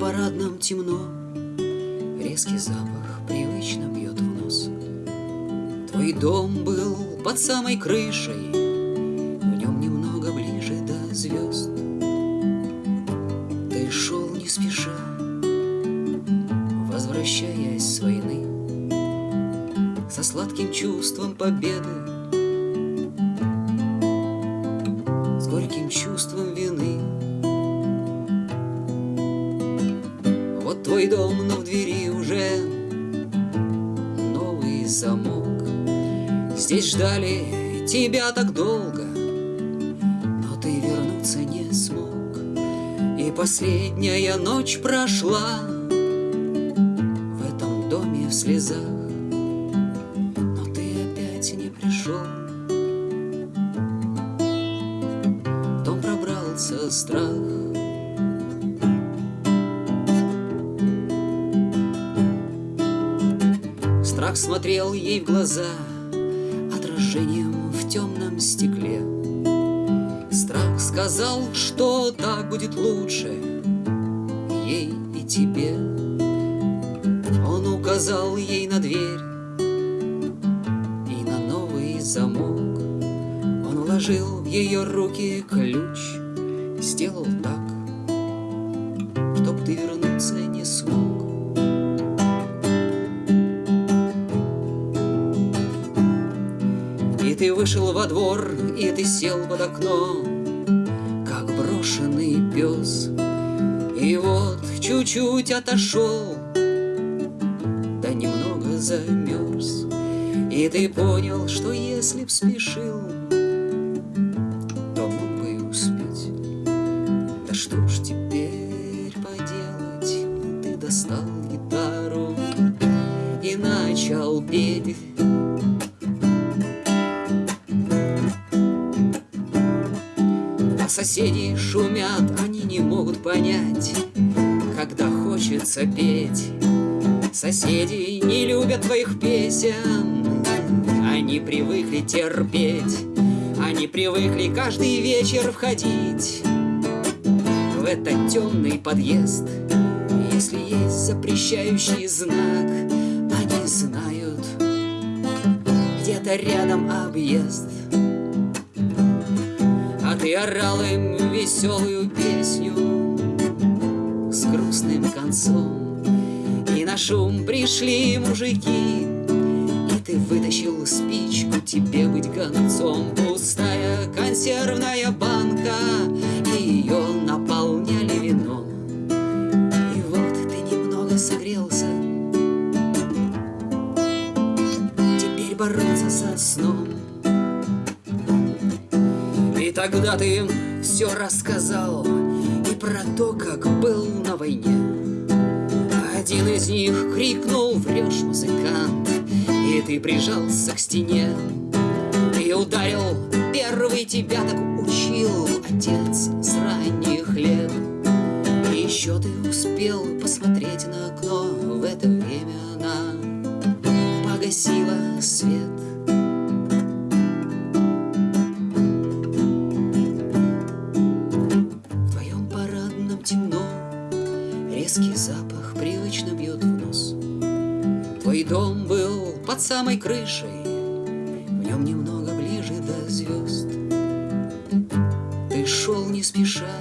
парадном темно, Резкий запах привычно бьет в нос. Твой дом был под самой крышей, В нем немного ближе до звезд. Ты шел не спеша, Возвращаясь с войны, Со сладким чувством победы, С горьким чувством Вот твой дом, но в двери уже новый замок. Здесь ждали тебя так долго, но ты вернуться не смог. И последняя ночь прошла в этом доме в слезах, но ты опять не пришел. В дом пробрался страх. Смотрел ей в глаза Отражением в темном стекле. Страх сказал, что так будет лучше Ей и тебе. Он указал ей на дверь И на новый замок. Он вложил в ее руки ключ Сделал так, чтоб ты вернуться не смог ты вышел во двор, и ты сел под окно, Как брошенный пес. И вот чуть-чуть отошел, Да немного замерз. И ты понял, что если б спешил, То мог бы и успеть. Да что ж теперь поделать? Ты достал гитару и начал петь. Соседи шумят, они не могут понять, Когда хочется петь. Соседи не любят твоих песен, Они привыкли терпеть, Они привыкли каждый вечер входить В этот темный подъезд. Если есть запрещающий знак, Они знают, где-то рядом объезд. Ты орал им веселую песню С грустным концом. И на шум пришли мужики И ты вытащил спичку Тебе быть гонцом. Пустая консервная банка И ее наполняли вином. И вот ты немного согрелся. Теперь бороться со сном и тогда ты им все рассказал. И про то, как был на войне. Один из них крикнул «Врешь, музыкант!» И ты прижался к стене. И ударил первый тебя так учил Отец с ранних лет И еще ты успел посмотреть Резкий запах привычно бьет в нос. Твой дом был под самой крышей В нем немного ближе до звезд Ты шел не спеша